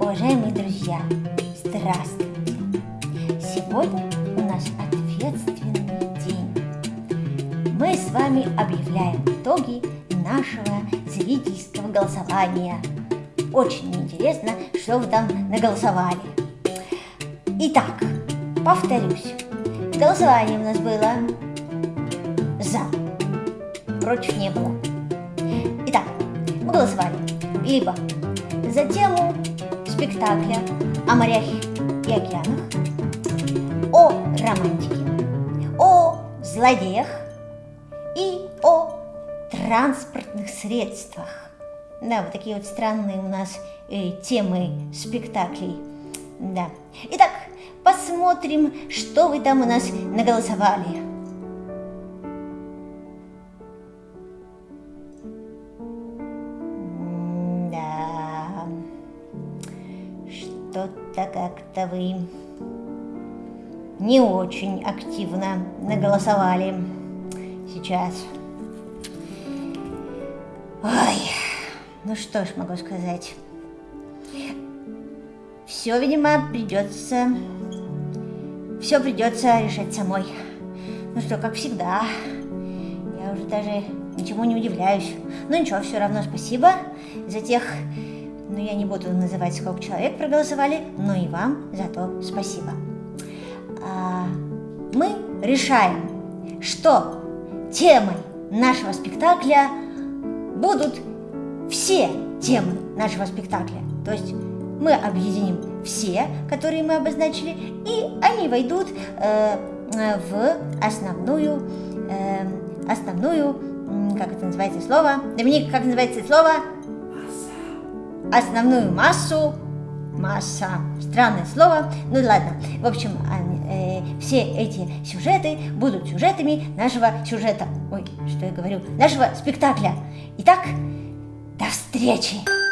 Уважаемые друзья, здравствуйте! Сегодня у нас ответственный день. Мы с вами объявляем итоги нашего зрительского голосования. Очень интересно, что вы там наголосовали. Итак, повторюсь, голосование у нас было за, против не было. Итак, мы голосовали либо за тему спектакля о морях и океанах, о романтике, о злодеях и о транспортных средствах. Да, вот такие вот странные у нас э, темы спектаклей. Да. Итак, посмотрим, что вы там у нас наголосовали. Что-то как-то вы не очень активно наголосовали сейчас. Ой, ну что ж могу сказать. Все, видимо, придется... Все придется решать самой. Ну что, как всегда, я уже даже ничему не удивляюсь. Ну ничего, все равно спасибо за тех но я не буду называть, сколько человек проголосовали, но и вам за то спасибо. А, мы решаем, что темой нашего спектакля будут все темы нашего спектакля. То есть мы объединим все, которые мы обозначили, и они войдут э, в основную, э, основную, как это называется слово? Доминик, как называется слово? Основную массу, масса, странное слово, ну ладно, в общем, э, все эти сюжеты будут сюжетами нашего сюжета, ой, что я говорю, нашего спектакля. Итак, до встречи!